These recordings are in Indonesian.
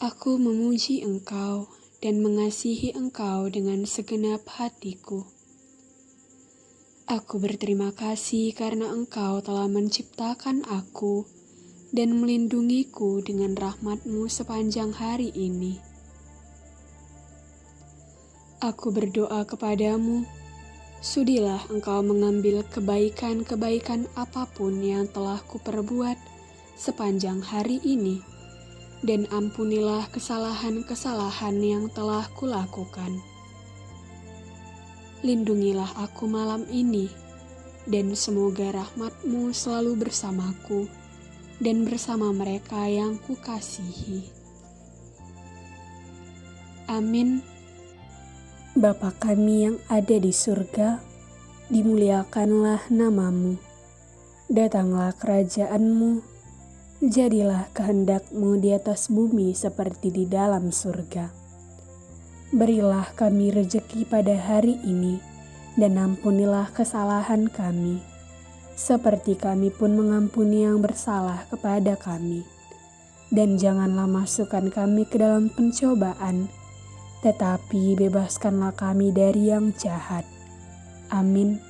aku memuji Engkau dan mengasihi Engkau dengan segenap hatiku. Aku berterima kasih karena Engkau telah menciptakan aku dan melindungiku dengan rahmatmu sepanjang hari ini. Aku berdoa kepadamu, sudilah engkau mengambil kebaikan-kebaikan apa pun yang telah kuperbuat sepanjang hari ini, dan ampunilah kesalahan-kesalahan yang telah kulakukan. Lindungilah aku malam ini, dan semoga rahmatmu selalu bersamaku dan bersama mereka yang kukasihi. Amin. Bapa kami yang ada di surga, dimuliakanlah namamu. Datanglah kerajaanmu, jadilah kehendakmu di atas bumi seperti di dalam surga. Berilah kami rejeki pada hari ini, dan ampunilah kesalahan kami seperti kami pun mengampuni yang bersalah kepada kami. Dan janganlah masukkan kami ke dalam pencobaan, tetapi bebaskanlah kami dari yang jahat. Amin.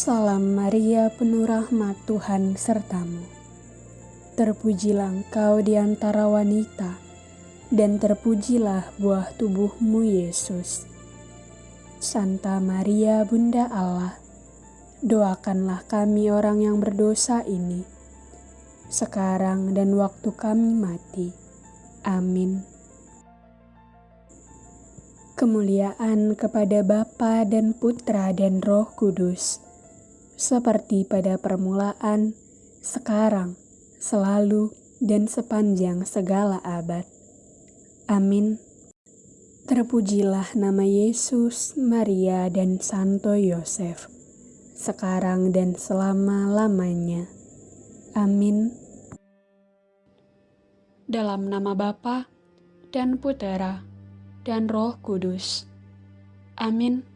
Salam Maria, penuh rahmat Tuhan sertamu. Terpujilah engkau di antara wanita, dan terpujilah buah tubuhmu Yesus. Santa Maria Bunda Allah, doakanlah kami orang yang berdosa ini, sekarang dan waktu kami mati. Amin. Kemuliaan kepada Bapa dan Putra dan Roh Kudus, seperti pada permulaan, sekarang, selalu, dan sepanjang segala abad. Amin. Terpujilah nama Yesus, Maria, dan Santo Yosef, sekarang dan selama-lamanya. Amin. Dalam nama Bapa dan Putera dan Roh Kudus. Amin.